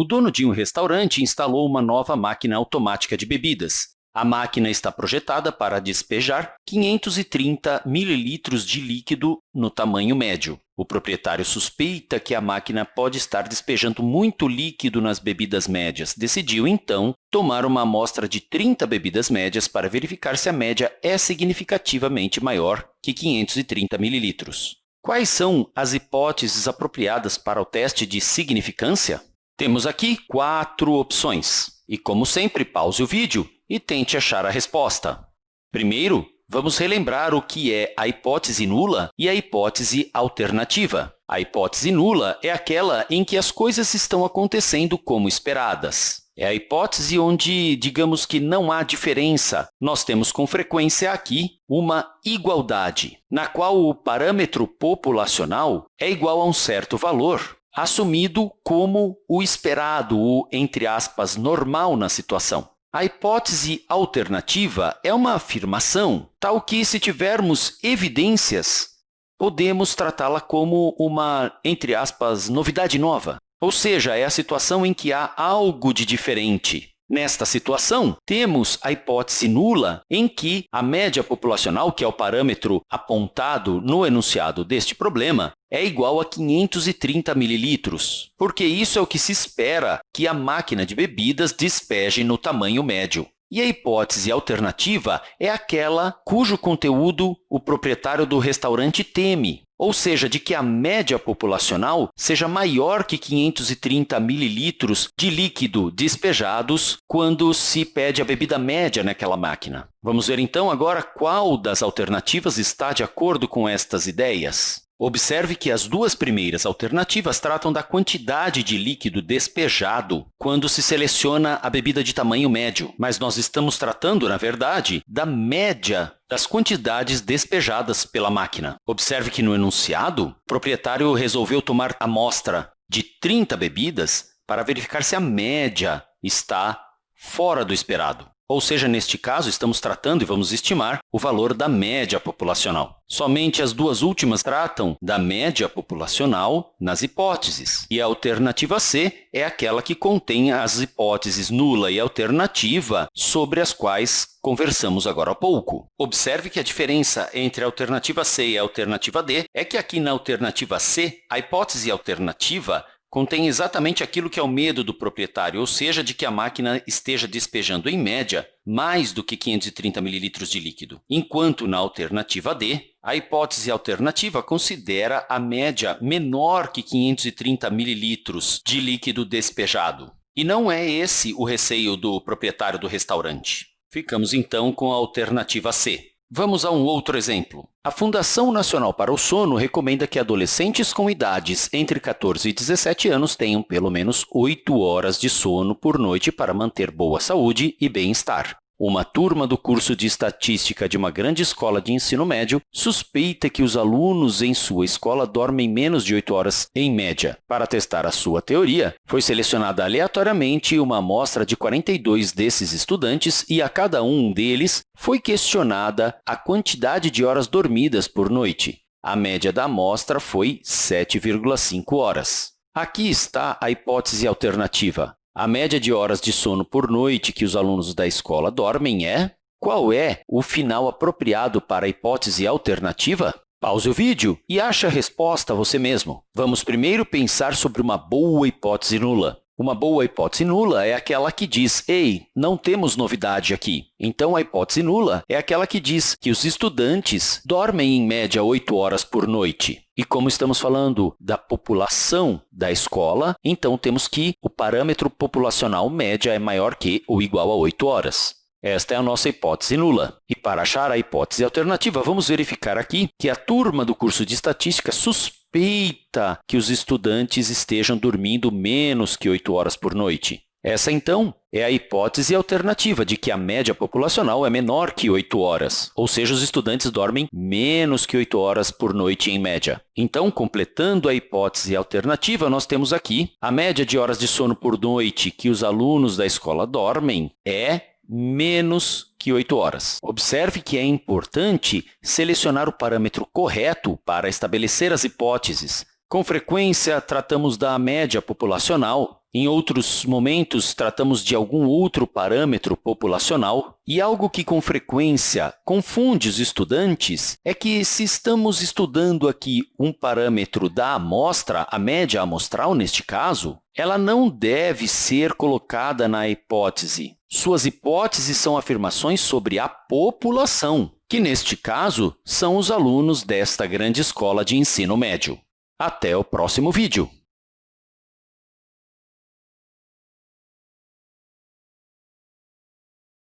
O dono de um restaurante instalou uma nova máquina automática de bebidas. A máquina está projetada para despejar 530 mililitros de líquido no tamanho médio. O proprietário suspeita que a máquina pode estar despejando muito líquido nas bebidas médias. Decidiu, então, tomar uma amostra de 30 bebidas médias para verificar se a média é significativamente maior que 530 mililitros. Quais são as hipóteses apropriadas para o teste de significância? Temos aqui quatro opções. E, como sempre, pause o vídeo e tente achar a resposta. Primeiro, vamos relembrar o que é a hipótese nula e a hipótese alternativa. A hipótese nula é aquela em que as coisas estão acontecendo como esperadas. É a hipótese onde, digamos que não há diferença. Nós temos com frequência aqui uma igualdade, na qual o parâmetro populacional é igual a um certo valor, assumido como o esperado, o, entre aspas, normal na situação. A hipótese alternativa é uma afirmação, tal que, se tivermos evidências, podemos tratá-la como uma, entre aspas, novidade nova. Ou seja, é a situação em que há algo de diferente. Nesta situação, temos a hipótese nula, em que a média populacional, que é o parâmetro apontado no enunciado deste problema, é igual a 530 mililitros, porque isso é o que se espera que a máquina de bebidas despeje no tamanho médio. E a hipótese alternativa é aquela cujo conteúdo o proprietário do restaurante teme, ou seja, de que a média populacional seja maior que 530 mililitros de líquido despejados quando se pede a bebida média naquela máquina. Vamos ver, então, agora qual das alternativas está de acordo com estas ideias. Observe que as duas primeiras alternativas tratam da quantidade de líquido despejado quando se seleciona a bebida de tamanho médio, mas nós estamos tratando, na verdade, da média das quantidades despejadas pela máquina. Observe que no enunciado, o proprietário resolveu tomar amostra de 30 bebidas para verificar se a média está fora do esperado. Ou seja, neste caso, estamos tratando e vamos estimar o valor da média populacional. Somente as duas últimas tratam da média populacional nas hipóteses. E a alternativa C é aquela que contém as hipóteses nula e alternativa sobre as quais conversamos agora há pouco. Observe que a diferença entre a alternativa C e a alternativa D é que aqui na alternativa C, a hipótese alternativa contém exatamente aquilo que é o medo do proprietário, ou seja, de que a máquina esteja despejando, em média, mais do que 530 ml de líquido. Enquanto, na alternativa D, a hipótese alternativa considera a média menor que 530 ml de líquido despejado. E não é esse o receio do proprietário do restaurante. Ficamos, então, com a alternativa C. Vamos a um outro exemplo. A Fundação Nacional para o Sono recomenda que adolescentes com idades entre 14 e 17 anos tenham pelo menos 8 horas de sono por noite para manter boa saúde e bem-estar. Uma turma do curso de Estatística de uma grande escola de ensino médio suspeita que os alunos em sua escola dormem menos de 8 horas em média. Para testar a sua teoria, foi selecionada aleatoriamente uma amostra de 42 desses estudantes e a cada um deles foi questionada a quantidade de horas dormidas por noite. A média da amostra foi 7,5 horas. Aqui está a hipótese alternativa. A média de horas de sono por noite que os alunos da escola dormem é... Qual é o final apropriado para a hipótese alternativa? Pause o vídeo e ache a resposta você mesmo. Vamos primeiro pensar sobre uma boa hipótese nula. Uma boa hipótese nula é aquela que diz, ei, não temos novidade aqui. Então, a hipótese nula é aquela que diz que os estudantes dormem em média 8 horas por noite. E como estamos falando da população da escola, então temos que o parâmetro populacional média é maior que ou igual a 8 horas. Esta é a nossa hipótese nula. E para achar a hipótese alternativa, vamos verificar aqui que a turma do curso de Estatística suspeita suspeita que os estudantes estejam dormindo menos que 8 horas por noite. Essa, então, é a hipótese alternativa de que a média populacional é menor que 8 horas, ou seja, os estudantes dormem menos que 8 horas por noite em média. Então, completando a hipótese alternativa, nós temos aqui a média de horas de sono por noite que os alunos da escola dormem é menos que 8 horas. Observe que é importante selecionar o parâmetro correto para estabelecer as hipóteses. Com frequência, tratamos da média populacional Em outros momentos, tratamos de algum outro parâmetro populacional e algo que, com frequência, confunde os estudantes é que, se estamos estudando aqui um parâmetro da amostra, a média amostral neste caso, ela não deve ser colocada na hipótese. Suas hipóteses são afirmações sobre a população, que, neste caso, são os alunos desta grande escola de ensino médio. Até o próximo vídeo!